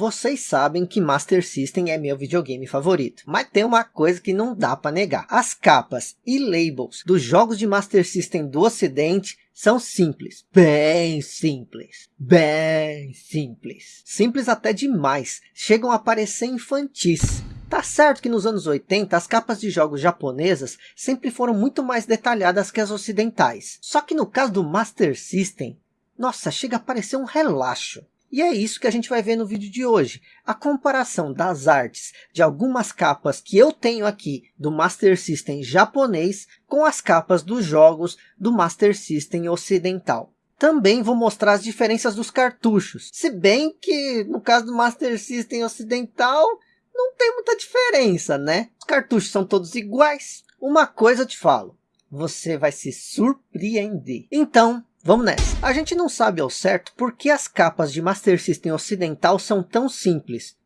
Vocês sabem que Master System é meu videogame favorito, mas tem uma coisa que não dá para negar. As capas e labels dos jogos de Master System do ocidente são simples, bem simples, bem simples. Simples até demais, chegam a parecer infantis. Tá certo que nos anos 80 as capas de jogos japonesas sempre foram muito mais detalhadas que as ocidentais. Só que no caso do Master System, nossa, chega a parecer um relaxo. E é isso que a gente vai ver no vídeo de hoje. A comparação das artes de algumas capas que eu tenho aqui do Master System japonês com as capas dos jogos do Master System ocidental. Também vou mostrar as diferenças dos cartuchos. Se bem que no caso do Master System ocidental não tem muita diferença, né? Os cartuchos são todos iguais. Uma coisa eu te falo, você vai se surpreender. Então, Vamos nessa. A gente não sabe ao certo por que as capas de Master System ocidental são tão simples.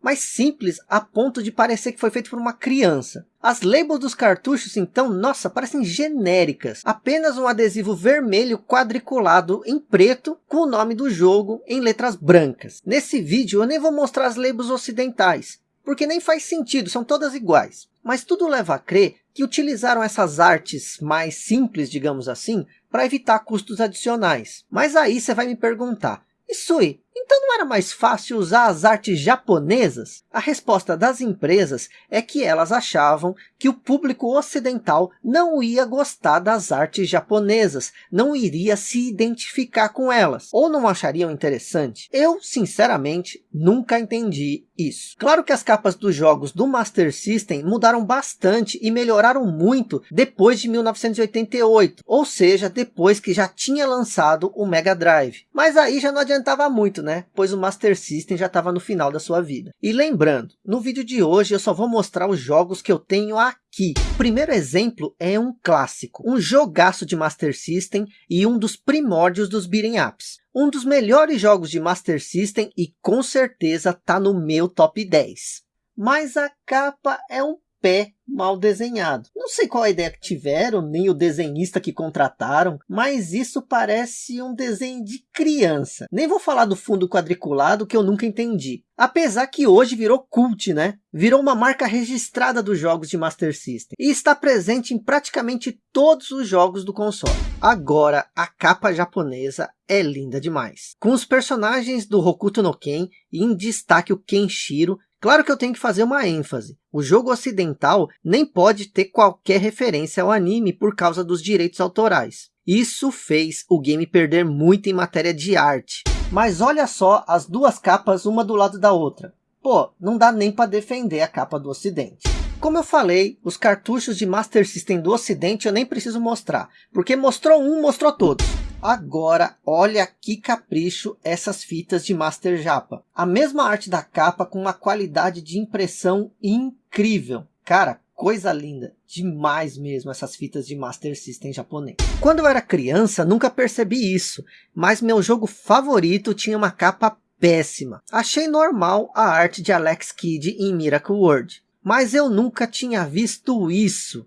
Mas simples a ponto de parecer que foi feito por uma criança. As labels dos cartuchos então, nossa, parecem genéricas. Apenas um adesivo vermelho quadriculado em preto com o nome do jogo em letras brancas. Nesse vídeo eu nem vou mostrar as labels ocidentais, porque nem faz sentido, são todas iguais. Mas tudo leva a crer que utilizaram essas artes mais simples, digamos assim, para evitar custos adicionais. Mas aí você vai me perguntar, Isui, então não era mais fácil usar as artes japonesas? A resposta das empresas é que elas achavam que o público ocidental não ia gostar das artes japonesas, não iria se identificar com elas, ou não achariam interessante. Eu, sinceramente, nunca entendi isso. Claro que as capas dos jogos do Master System mudaram bastante e melhoraram muito depois de 1988, ou seja, depois que já tinha lançado o Mega Drive. Mas aí já não adiantava muito, né? Pois o Master System já estava no final da sua vida. E lembrando, no vídeo de hoje eu só vou mostrar os jogos que eu tenho aqui. O primeiro exemplo é um clássico, um jogaço de Master System e um dos primórdios dos beat'em ups um dos melhores jogos de Master System e com certeza está no meu top 10. Mas a capa é um pé mal desenhado. Não sei qual a ideia que tiveram, nem o desenhista que contrataram, mas isso parece um desenho de criança. Nem vou falar do fundo quadriculado que eu nunca entendi. Apesar que hoje virou cult, né? Virou uma marca registrada dos jogos de Master System. E está presente em praticamente todos os jogos do console. Agora, a capa japonesa é linda demais. Com os personagens do Hokuto no Ken, e em destaque o Kenshiro, Claro que eu tenho que fazer uma ênfase. O jogo ocidental nem pode ter qualquer referência ao anime por causa dos direitos autorais. Isso fez o game perder muito em matéria de arte. Mas olha só as duas capas uma do lado da outra. Pô, não dá nem para defender a capa do ocidente. Como eu falei, os cartuchos de Master System do ocidente eu nem preciso mostrar. Porque mostrou um, mostrou todos. Agora, olha que capricho essas fitas de Master Japa. A mesma arte da capa com uma qualidade de impressão incrível. Cara, coisa linda. Demais mesmo essas fitas de Master System japonês. Quando eu era criança, nunca percebi isso. Mas meu jogo favorito tinha uma capa péssima. Achei normal a arte de Alex Kidd em Miracle World. Mas eu nunca tinha visto isso.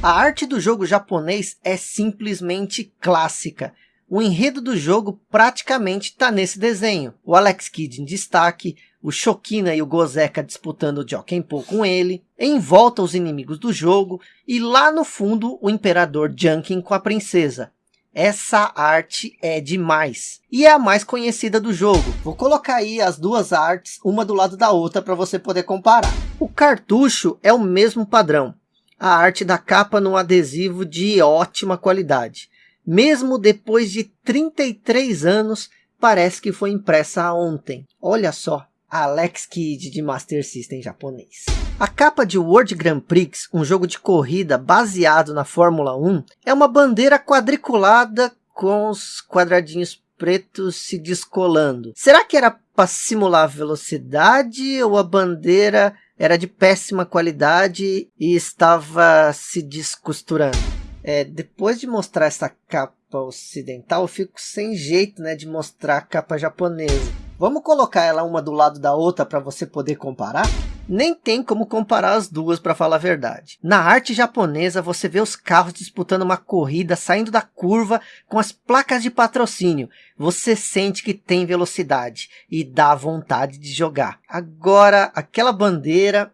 A arte do jogo japonês é simplesmente clássica o enredo do jogo praticamente está nesse desenho. O Alex Kidd em destaque, o Shokina e o Gozeka disputando o Jokenpo com ele, em volta os inimigos do jogo, e lá no fundo o Imperador Junkin com a princesa. Essa arte é demais. E é a mais conhecida do jogo. Vou colocar aí as duas artes, uma do lado da outra, para você poder comparar. O cartucho é o mesmo padrão. A arte da capa num adesivo de ótima qualidade mesmo depois de 33 anos, parece que foi impressa ontem. Olha só, Alex Kidd de Master System japonês. A capa de World Grand Prix, um jogo de corrida baseado na Fórmula 1, é uma bandeira quadriculada com os quadradinhos pretos se descolando. Será que era para simular velocidade ou a bandeira era de péssima qualidade e estava se descosturando? É, depois de mostrar essa capa ocidental, eu fico sem jeito né, de mostrar a capa japonesa. Vamos colocar ela uma do lado da outra para você poder comparar? Nem tem como comparar as duas para falar a verdade. Na arte japonesa você vê os carros disputando uma corrida, saindo da curva com as placas de patrocínio. Você sente que tem velocidade e dá vontade de jogar. Agora aquela bandeira...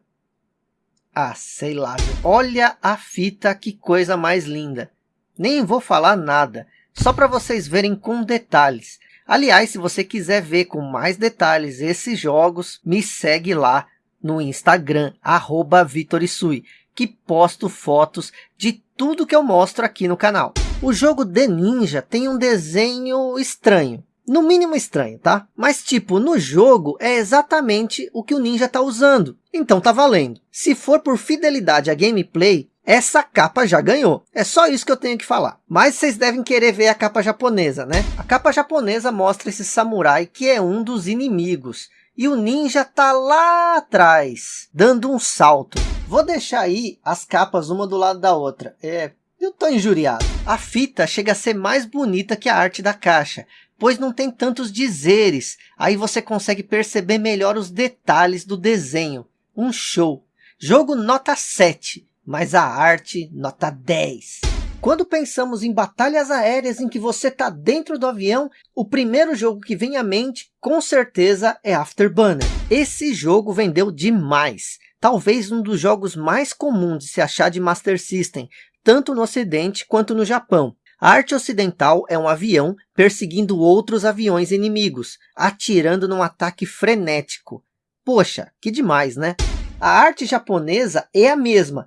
Ah, sei lá. Olha a fita, que coisa mais linda. Nem vou falar nada, só para vocês verem com detalhes. Aliás, se você quiser ver com mais detalhes esses jogos, me segue lá no Instagram, arroba Vitorisui, que posto fotos de tudo que eu mostro aqui no canal. O jogo The Ninja tem um desenho estranho. No mínimo estranho, tá? Mas tipo, no jogo é exatamente o que o ninja tá usando. Então tá valendo. Se for por fidelidade à gameplay, essa capa já ganhou. É só isso que eu tenho que falar. Mas vocês devem querer ver a capa japonesa, né? A capa japonesa mostra esse samurai que é um dos inimigos. E o ninja tá lá atrás, dando um salto. Vou deixar aí as capas uma do lado da outra. É, eu tô injuriado. A fita chega a ser mais bonita que a arte da caixa, pois não tem tantos dizeres. Aí você consegue perceber melhor os detalhes do desenho. Um show. Jogo nota 7 mas a arte nota 10. Quando pensamos em batalhas aéreas em que você está dentro do avião, o primeiro jogo que vem à mente, com certeza, é Afterburner. Esse jogo vendeu demais. Talvez um dos jogos mais comuns de se achar de Master System, tanto no ocidente quanto no Japão. A arte ocidental é um avião perseguindo outros aviões inimigos, atirando num ataque frenético. Poxa, que demais, né? A arte japonesa é a mesma,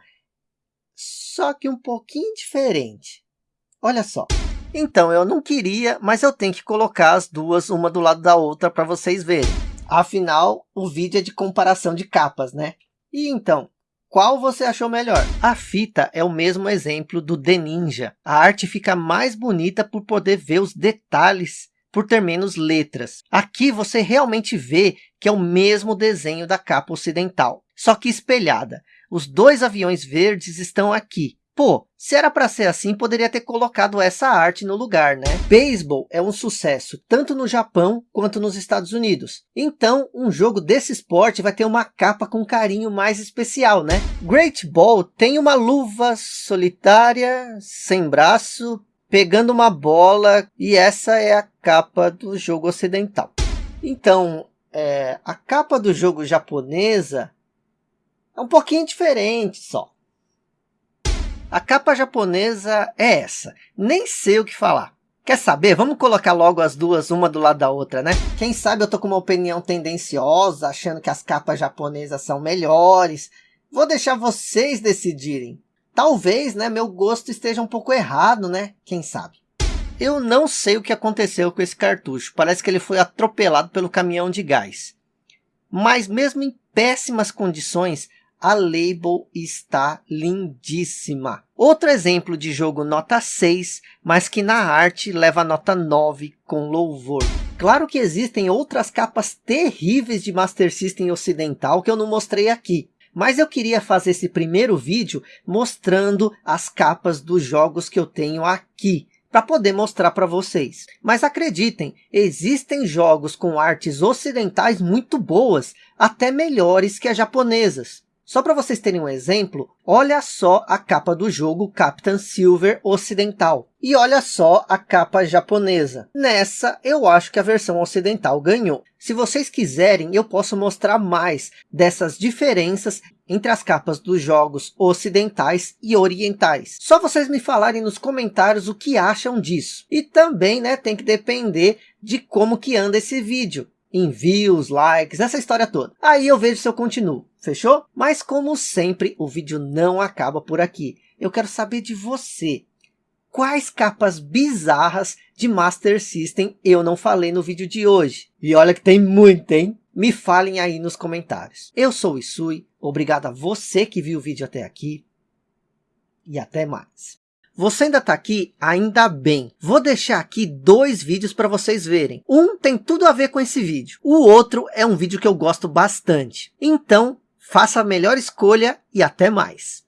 só que um pouquinho diferente. Olha só. Então, eu não queria, mas eu tenho que colocar as duas uma do lado da outra para vocês verem. Afinal, o vídeo é de comparação de capas, né? E então, qual você achou melhor? A fita é o mesmo exemplo do The Ninja. A arte fica mais bonita por poder ver os detalhes, por ter menos letras. Aqui você realmente vê que é o mesmo desenho da capa ocidental, só que espelhada. Os dois aviões verdes estão aqui. Pô, se era para ser assim, poderia ter colocado essa arte no lugar, né? Baseball é um sucesso, tanto no Japão quanto nos Estados Unidos. Então, um jogo desse esporte vai ter uma capa com carinho mais especial, né? Great Ball tem uma luva solitária, sem braço, pegando uma bola, e essa é a capa do jogo ocidental. Então, é, a capa do jogo japonesa é um pouquinho diferente só. A capa japonesa é essa. Nem sei o que falar. Quer saber? Vamos colocar logo as duas, uma do lado da outra, né? Quem sabe eu tô com uma opinião tendenciosa, achando que as capas japonesas são melhores. Vou deixar vocês decidirem. Talvez, né, meu gosto esteja um pouco errado, né? Quem sabe? Eu não sei o que aconteceu com esse cartucho. Parece que ele foi atropelado pelo caminhão de gás. Mas mesmo em péssimas condições, a label está lindíssima. Outro exemplo de jogo nota 6, mas que na arte leva nota 9 com louvor. Claro que existem outras capas terríveis de Master System ocidental que eu não mostrei aqui. Mas eu queria fazer esse primeiro vídeo mostrando as capas dos jogos que eu tenho aqui para poder mostrar para vocês. Mas acreditem, existem jogos com artes ocidentais muito boas, até melhores que as japonesas. Só para vocês terem um exemplo, olha só a capa do jogo Captain Silver ocidental. E olha só a capa japonesa. Nessa, eu acho que a versão ocidental ganhou. Se vocês quiserem, eu posso mostrar mais dessas diferenças entre as capas dos jogos ocidentais e orientais. Só vocês me falarem nos comentários o que acham disso. E também né, tem que depender de como que anda esse vídeo envios, likes, essa história toda. Aí eu vejo se eu continuo, fechou? Mas como sempre, o vídeo não acaba por aqui. Eu quero saber de você. Quais capas bizarras de Master System eu não falei no vídeo de hoje? E olha que tem muito, hein? Me falem aí nos comentários. Eu sou o Isui, obrigado a você que viu o vídeo até aqui. E até mais. Você ainda está aqui? Ainda bem. Vou deixar aqui dois vídeos para vocês verem. Um tem tudo a ver com esse vídeo. O outro é um vídeo que eu gosto bastante. Então, faça a melhor escolha e até mais.